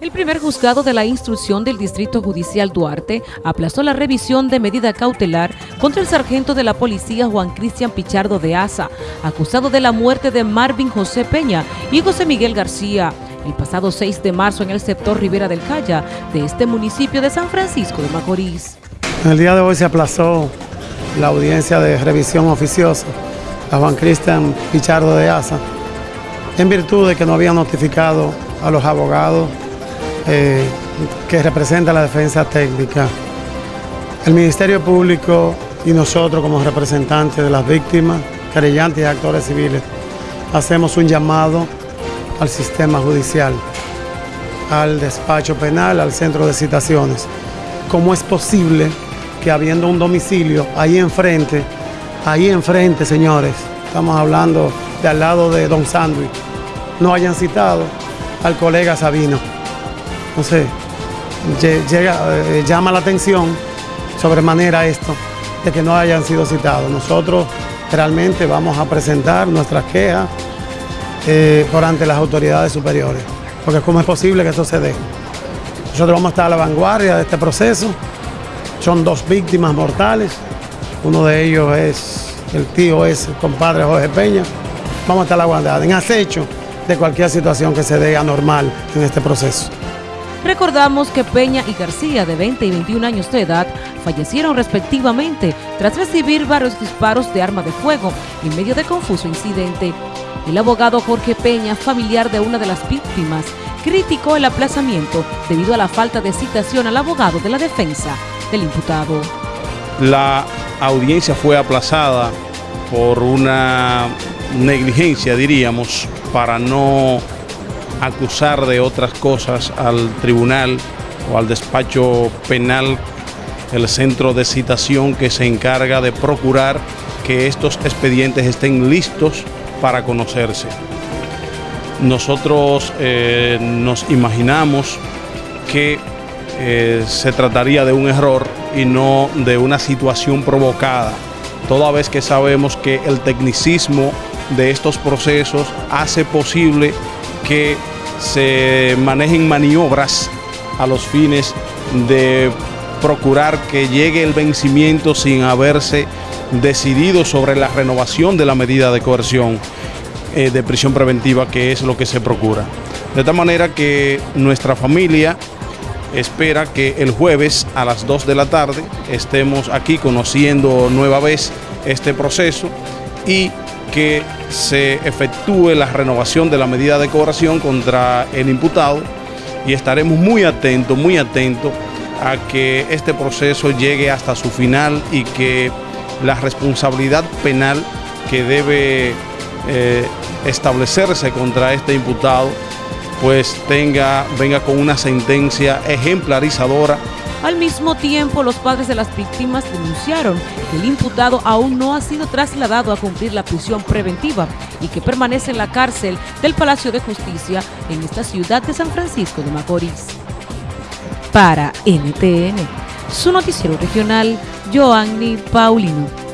El primer juzgado de la instrucción del Distrito Judicial Duarte aplazó la revisión de medida cautelar contra el sargento de la policía Juan Cristian Pichardo de Asa, acusado de la muerte de Marvin José Peña y José Miguel García, el pasado 6 de marzo en el sector Rivera del Calla de este municipio de San Francisco de Macorís. El día de hoy se aplazó la audiencia de revisión oficiosa a Juan Cristian Pichardo de Asa, en virtud de que no había notificado a los abogados eh, que representa la defensa técnica. El Ministerio Público y nosotros como representantes de las víctimas, querellantes y actores civiles, hacemos un llamado al sistema judicial, al despacho penal, al centro de citaciones. ¿Cómo es posible que habiendo un domicilio ahí enfrente, ahí enfrente, señores, estamos hablando de al lado de Don Sandwich, no hayan citado al colega Sabino? Entonces, eh, llama la atención sobremanera esto, de que no hayan sido citados. Nosotros realmente vamos a presentar nuestras quejas eh, por ante las autoridades superiores, porque cómo es posible que eso se dé. Nosotros vamos a estar a la vanguardia de este proceso. Son dos víctimas mortales. Uno de ellos es, el tío es el compadre Jorge Peña. Vamos a estar a la vanguardia, en acecho de cualquier situación que se dé anormal en este proceso. Recordamos que Peña y García, de 20 y 21 años de edad, fallecieron respectivamente tras recibir varios disparos de arma de fuego en medio de confuso incidente. El abogado Jorge Peña, familiar de una de las víctimas, criticó el aplazamiento debido a la falta de citación al abogado de la defensa del imputado. La audiencia fue aplazada por una negligencia, diríamos, para no acusar de otras cosas al tribunal o al despacho penal, el centro de citación que se encarga de procurar que estos expedientes estén listos para conocerse. Nosotros eh, nos imaginamos que eh, se trataría de un error y no de una situación provocada, toda vez que sabemos que el tecnicismo de estos procesos hace posible que se manejen maniobras a los fines de procurar que llegue el vencimiento sin haberse decidido sobre la renovación de la medida de coerción eh, de prisión preventiva, que es lo que se procura. De tal manera que nuestra familia espera que el jueves a las 2 de la tarde estemos aquí conociendo nueva vez este proceso y que se efectúe la renovación de la medida de cobración contra el imputado y estaremos muy atentos, muy atentos a que este proceso llegue hasta su final y que la responsabilidad penal que debe eh, establecerse contra este imputado pues tenga, venga con una sentencia ejemplarizadora al mismo tiempo, los padres de las víctimas denunciaron que el imputado aún no ha sido trasladado a cumplir la prisión preventiva y que permanece en la cárcel del Palacio de Justicia en esta ciudad de San Francisco de Macorís. Para NTN, su noticiero regional, Joanny Paulino.